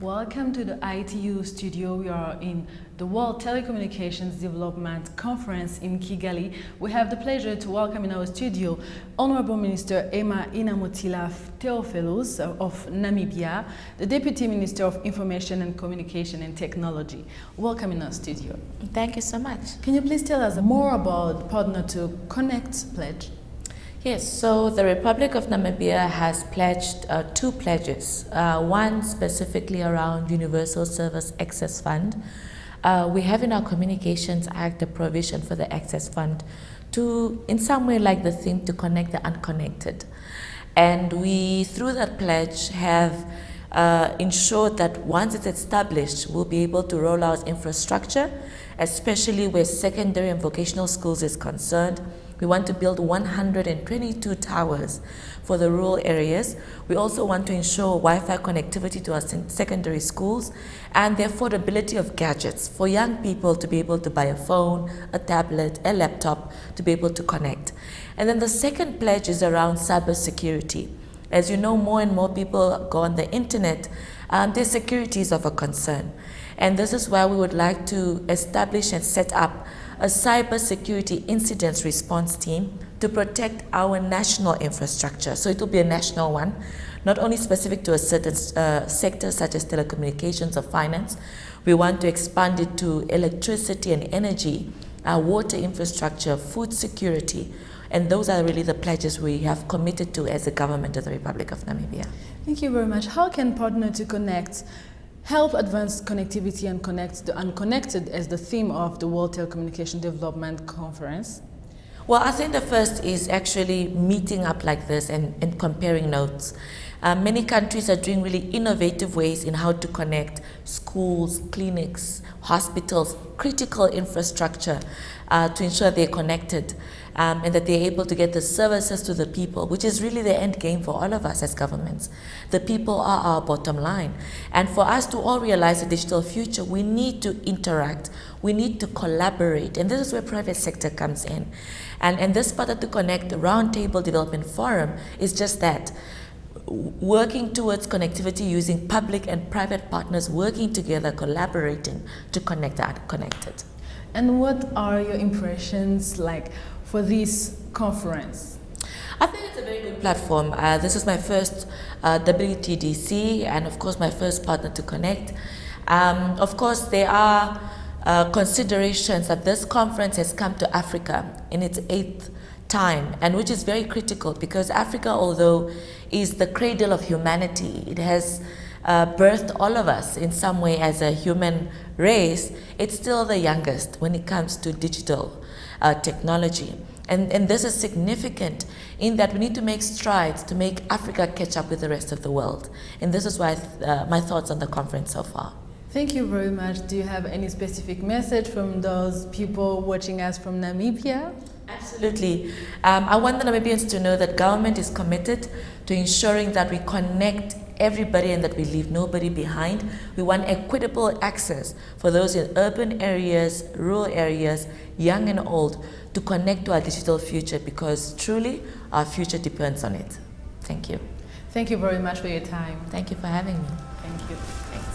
Welcome to the ITU studio. We are in the World Telecommunications Development Conference in Kigali. We have the pleasure to welcome in our studio Honorable Minister Emma Inamutila Theofelus of Namibia, the Deputy Minister of Information and Communication and Technology. Welcome in our studio. Thank you so much. Can you please tell us more about Partner to Connect pledge? Yes, so the Republic of Namibia has pledged uh, two pledges, uh, one specifically around Universal Service Access Fund. Uh, we have in our Communications Act a provision for the Access Fund to, in some way like the theme, to connect the unconnected. And we, through that pledge, have uh, ensured that once it's established, we'll be able to roll out infrastructure, especially where secondary and vocational schools is concerned, we want to build 122 towers for the rural areas. We also want to ensure Wi-Fi connectivity to our secondary schools and the affordability of gadgets for young people to be able to buy a phone, a tablet, a laptop to be able to connect. And then the second pledge is around cybersecurity. As you know, more and more people go on the internet, um, their security is of a concern. And this is why we would like to establish and set up a cybersecurity incident response team to protect our national infrastructure. So it will be a national one, not only specific to a certain uh, sector such as telecommunications or finance. We want to expand it to electricity and energy, our water infrastructure, food security, and those are really the pledges we have committed to as a government of the Republic of Namibia. Thank you very much. How can Partner to Connect help advance connectivity and connect the unconnected as the theme of the World Telecommunication Development Conference? Well, I think the first is actually meeting up like this and, and comparing notes. Uh, many countries are doing really innovative ways in how to connect schools, clinics, hospitals, critical infrastructure uh, to ensure they're connected um, and that they're able to get the services to the people, which is really the end game for all of us as governments. The people are our bottom line. And for us to all realize the digital future, we need to interact, we need to collaborate, and this is where private sector comes in. And, and this part of the Connect Roundtable Development Forum is just that working towards connectivity using public and private partners working together, collaborating to connect the unconnected. And what are your impressions like for this conference? I think it's a very good platform. Uh, this is my first uh, WTDC and of course my first partner to connect. Um, of course there are uh, considerations that this conference has come to Africa in its eighth time and which is very critical because Africa although is the cradle of humanity it has uh, birthed all of us in some way as a human race it's still the youngest when it comes to digital uh, technology. And, and this is significant in that we need to make strides to make Africa catch up with the rest of the world. And this is why uh, my thoughts on the conference so far. Thank you very much. Do you have any specific message from those people watching us from Namibia? Absolutely. Um, I want the Namibians to know that government is committed to ensuring that we connect everybody and that we leave nobody behind. We want equitable access for those in urban areas, rural areas, young and old, to connect to our digital future because truly our future depends on it. Thank you. Thank you very much for your time. Thank you for having me. Thank you.